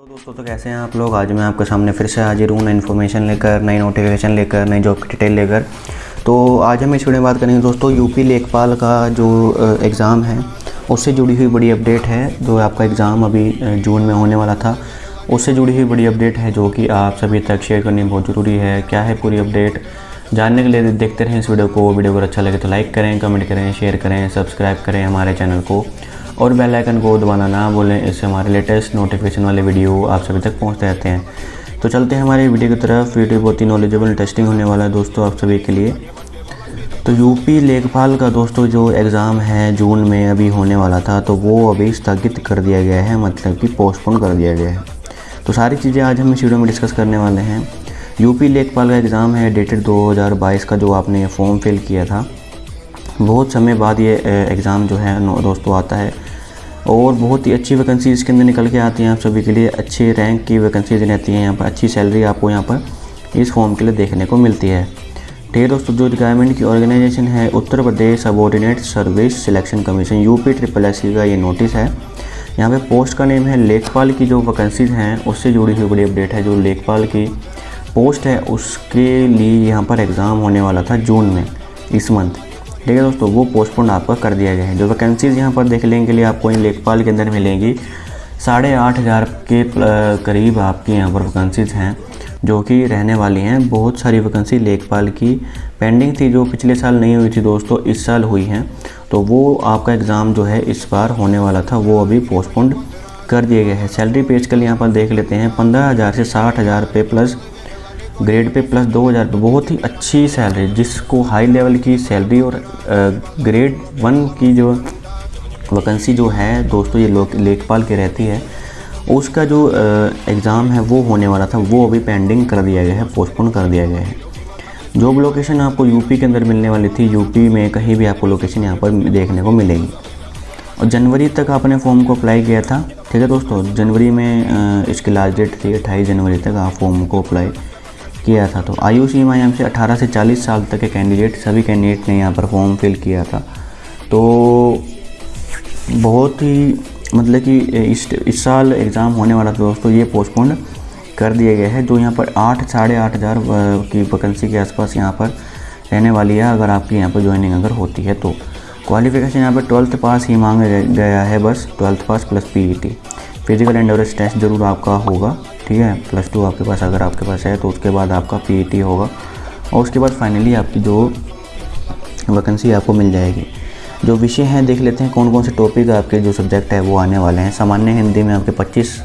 तो दोस्तों तो कैसे हैं आप लोग? आज मैं आपके सामने फिर से हाजिर हूँ नई इन्फॉर्मेशन लेकर, नई नोटिफिकेशन लेकर, नई जॉब की डिटेल लेकर। तो आज हम इस वीडियो में बात करेंगे दोस्तों यूपी लेखपाल का जो एग्ज़ाम है, उससे जुड़ी हुई बड़ी अपडेट है, जो आपका एग्ज़ाम अभी जून में होने वाला था। उससे जुड़ी हुई बड़ी अपडेट है जो कि आप सभी तक शेयर करनी बहुत ज़रूरी है। क्या है पूरी अपडेट जानने के लिए देखते रहें इस वीडियो को। वीडियो अगर अच्छा लगे तो लाइक करें कमेंट करें शेयर करें सब्सक्राइब करें हमारे चैनल को। और बेल आइकन को दबाना ना भूलें। इससे हमारे लेटेस्ट नोटिफिकेशन वाले वीडियो आप सभी तक पहुँचते रहते हैं। तो चलते हैं हमारे वीडियो की तरफ़। वीडियो बहुत ही नॉलेजेबल टेस्टिंग होने वाला है दोस्तों आप सभी के लिए। तो यूपी लेखपाल का दोस्तों जो एग्ज़ाम है जून में अभी होने वाला था तो वो अभी स्थगित कर दिया गया है मतलब कि पोस्टपोन कर दिया गया है। तो सारी चीज़ें आज हम इस वीडियो में डिस्कस करने वाले हैं। यूपी लेखपाल का एग्ज़ाम है डेटेड 2022 का, जो आपने फॉर्म फिल किया था। बहुत समय बाद ये एग्ज़ाम जो है दोस्तों आता है। और बहुत ही अच्छी वैकेंसी इसके अंदर निकल के आती हैं आप सभी के लिए। अच्छे रैंक की वैकेंसीज रहती हैं यहाँ पर। अच्छी सैलरी आपको यहाँ पर इस फॉर्म के लिए देखने को मिलती है। ठीक है दोस्तों, जो गवर्नमेंट की ऑर्गेनाइजेशन है Uttar Pradesh subordinate service selection commission UP triple SC का ये नोटिस है। यहाँ पे पोस्ट का नेम है लेखपाल की जो वैकेंसीज हैं, उससे जुड़ी हुई बड़ी अपडेट है जो लेखपाल की पोस्ट है, उसके लिए यहाँ पर एग्ज़ाम होने वाला था जून में, इस मंथ ठीक है दोस्तों, वो पोस्टपोन आपका कर दिया गया है। जो वैकेंसीज़ यहाँ पर देखने के लिए आपको इन लेखपाल के अंदर मिलेंगी, साढ़े आठ हज़ार के करीब आपकी यहाँ पर वैकेंसीज़ हैं, जो कि रहने वाली हैं। बहुत सारी वैकेंसी लेखपाल की पेंडिंग थी, जो पिछले साल नहीं हुई थी दोस्तों, इस साल हुई हैं। तो वो आपका एग्ज़ाम जो है, इस बार होने वाला था, वो अभी पोस्टपोन्ड कर दिया गया है। सैलरी पेज कल यहाँ पर देख लेते हैं, पंद्रह हज़ार से साठ हज़ार पे प्लस ग्रेड पे प्लस दो हज़ार बहुत ही अच्छी सैलरी जिसको हाई लेवल की सैलरी और ग्रेड वन की जो वैकेंसी जो है, दोस्तों ये लेखपाल की रहती है, उसका जो एग्ज़ाम है वो होने वाला था, वो अभी पेंडिंग कर दिया गया है पोस्टपोन कर दिया गया है। जॉब लोकेशन आपको यूपी के अंदर मिलने वाली थी यूपी में कहीं भी आपको लोकेशन यहाँ पर देखने को मिलेगी। और जनवरी तक आपने फॉर्म को अप्लाई किया था, ठीक है दोस्तों? जनवरी में इसकी लास्ट डेट थी, अट्ठाईस जनवरी तक आप फॉर्म को अप्लाई किया था। तो आयु सीमा यहाँ से 18 से 40 साल तक के कैंडिडेट सभी कैंडिडेट ने यहाँ पर फॉर्म फिल किया था। तो बहुत ही मतलब कि इस इस साल एग्ज़ाम होने वाला था दोस्तों ये पोस्टपोन कर दिया गया है, जो यहाँ पर आठ, साढ़े आठ हज़ार की वैकेंसी के आसपास यहाँ पर रहने वाली है, अगर आपकी यहाँ पर ज्वाइनिंग अगर होती है तो। क्वालिफिकेशन यहाँ पर ट्वेल्थ पास ही मांगा गया है, बस twelfth pass plus PET physical endurance test ज़रूर आपका होगा। ठीक है? प्लस टू आपके पास अगर आपके पास है तो उसके बाद आपका पी होगा। और उसके बाद फाइनली आपकी जो वैकेंसी आपको मिल जाएगी। जो विषय हैं, देख लेते हैं कौन कौन से टॉपिक आपके जो सब्जेक्ट है, वो आने वाले हैं। सामान्य हिंदी में आपके 25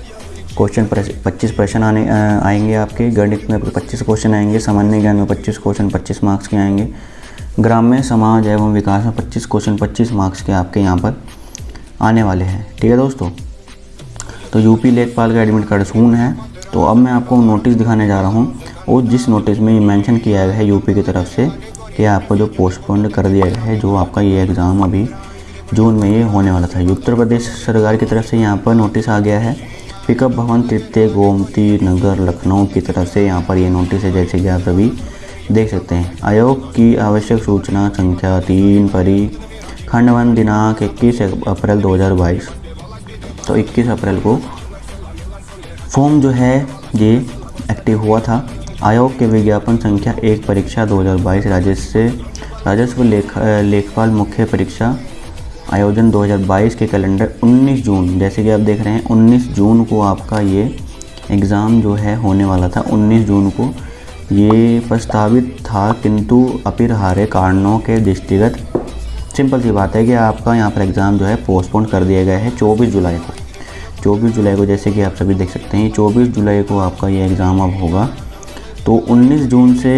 क्वेश्चन पच्चीस प्रश्न आने आएँगे आपके। गणित में आपके 25 क्वेश्चन आएँगे। सामान्य ज्ञान में 25 क्वेश्चन 25 मार्क्स के आएँगे। ग्राम्य समाज एवं विकास में 25 क्वेश्चन 25 मार्क्स के आपके यहाँ पर आने वाले हैं। ठीक है दोस्तों? तो यूपी लेखपाल का एडमिट कार्ड सून है। तो अब मैं आपको नोटिस दिखाने जा रहा हूँ। और जिस नोटिस में मेंशन किया गया है यूपी की तरफ़ से कि आपको जो पोस्टपोन कर दिया गया है, जो आपका ये एग्ज़ाम अभी जून में ये होने वाला था। उत्तर प्रदेश सरकार की तरफ़ से यहाँ पर नोटिस आ गया है। पिकअप भवन, तृतीय गोमती नगर, लखनऊ की तरफ़ से यहाँ पर ये नोटिस है, जैसे कि आप सभी देख सकते हैं। आयोग की आवश्यक सूचना संख्या तीन परी खंडवन दिनांक 21 अप्रैल 2022 तो 21 अप्रैल को फॉर्म जो है, ये एक्टिव हुआ था। आयोग के विज्ञापन संख्या एक, परीक्षा 2022 राजस्व राजस्व लेख लेखपाल मुख्य परीक्षा आयोजन 2022 के कैलेंडर 19 जून। जैसे कि आप देख रहे हैं 19 जून को आपका ये एग्ज़ाम जो है, होने वाला था। 19 जून को ये प्रस्तावित था, किंतु अपरिहार्य कारणों के दृष्टिगत सिंपल सी बात है कि आपका यहाँ पर एग्ज़ाम जो है पोस्टपोन कर दिया गया है 24 जुलाई को। 24 जुलाई को, जैसे कि आप सभी देख सकते हैं 24 जुलाई को आपका ये एग्ज़ाम अब होगा। तो 19 जून से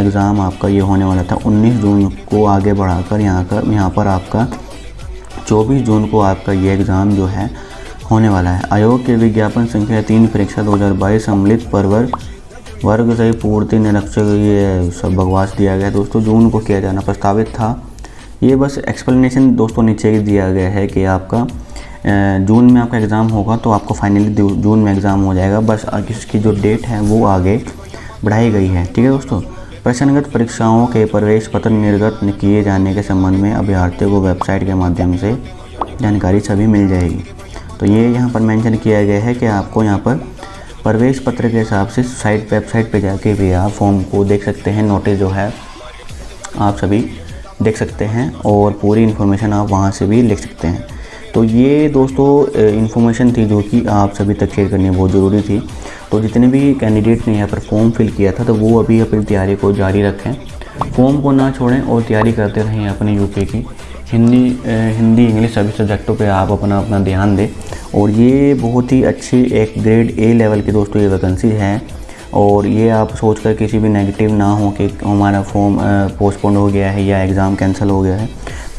एग्ज़ाम आपका ये होने वाला था। 19 जून को आगे बढ़ाकर यहाँ का, यहाँ पर आपका 24 जून को आपका ये एग्ज़ाम जो है, होने वाला है। आयोग के विज्ञापन संख्या तीन, परीक्षा 2022 सम्मिलित परवर वर्ग से पूर्ति निरीक्षक ये सब बकवास दिया गया। दोस्तों, जून को किया जाना प्रस्तावित था। ये बस एक्सप्लेनेशन दोस्तों नीचे दिया गया है कि आपका जून में आपका एग्ज़ाम होगा तो आपको फाइनली जून में एग्ज़ाम हो जाएगा। बस इसकी जो डेट है, वो आगे बढ़ाई गई है। ठीक है दोस्तों? प्रश्नगत परीक्षाओं के प्रवेश पत्र निर्गत किए जाने के संबंध में अभ्यर्थियों को वेबसाइट के माध्यम से जानकारी सभी मिल जाएगी। तो ये यहाँ पर मेंशन किया गया है कि आपको यहाँ पर प्रवेश पत्र के हिसाब से साइट, वेबसाइट पे जाके भी आप फॉर्म को देख सकते हैं। नोटिस जो है, आप सभी देख सकते हैं और पूरी इन्फॉर्मेशन आप वहाँ से भी लिख सकते हैं। तो ये दोस्तों इन्फॉर्मेशन थी जो कि आप सभी तक शेयर करनी बहुत ज़रूरी थी। तो जितने भी कैंडिडेट ने यहाँ पर फॉर्म फिल किया था तो वो अभी अपनी तैयारी को जारी रखें। फॉर्म को ना छोड़ें और तैयारी करते रहें अपने यूके की। हिंदी हिंदी इंग्लिश सभी सब्जेक्टों पे आप अपना अपना ध्यान दें। और ये बहुत ही अच्छी एक ग्रेड ए लेवल की दोस्तों ये वैकेंसी है। और ये आप सोच कर किसी भी नेगेटिव ना हो कि हमारा फॉर्म पोस्टपोन हो गया है या एग्ज़ाम कैंसिल हो गया है।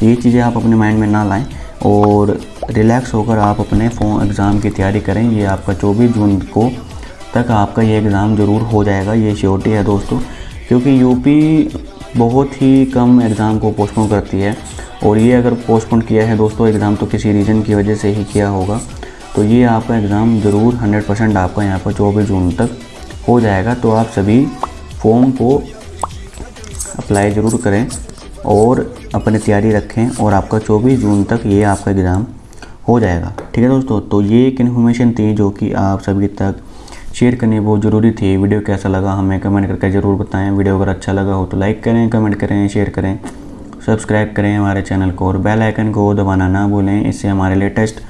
ये चीज़ें आप अपने माइंड में ना लाएँ। और रिलैक्स होकर आप अपने फॉर्म एग्ज़ाम की तैयारी करें। ये आपका 24 जून को तक आपका ये एग्ज़ाम ज़रूर हो जाएगा, ये श्योरिटी है दोस्तों, क्योंकि यूपी बहुत ही कम एग्ज़ाम को पोस्टपोन करती है। और ये अगर पोस्टपोन किया है दोस्तों एग्ज़ाम तो किसी रीज़न की वजह से ही किया होगा। तो ये आपका एग्ज़ाम ज़रूर 100 परसेंट आपका यहाँ पर चौबीस जून तक हो जाएगा। तो आप सभी फॉर्म को अप्लाई ज़रूर करें। और अपनी तैयारी रखें और आपका 24 जून तक ये आपका एग्ज़ाम हो जाएगा। ठीक है दोस्तों? तो ये एक इन्फॉर्मेशन थी जो कि आप सभी तक शेयर करनी बहुत ज़रूरी थी। वीडियो कैसा लगा हमें कमेंट करके ज़रूर बताएँ। वीडियो अगर अच्छा लगा हो तो लाइक करें कमेंट करें शेयर करें सब्सक्राइब करें हमारे चैनल को और बेल आइकन को दबाना ना भूलें। इससे हमारे लेटेस्ट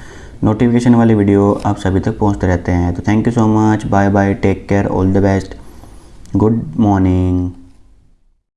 नोटिफिकेशन वाली वीडियो आप सभी तक पहुँचते रहते हैं। तो thank you so much bye bye take care all the best good morning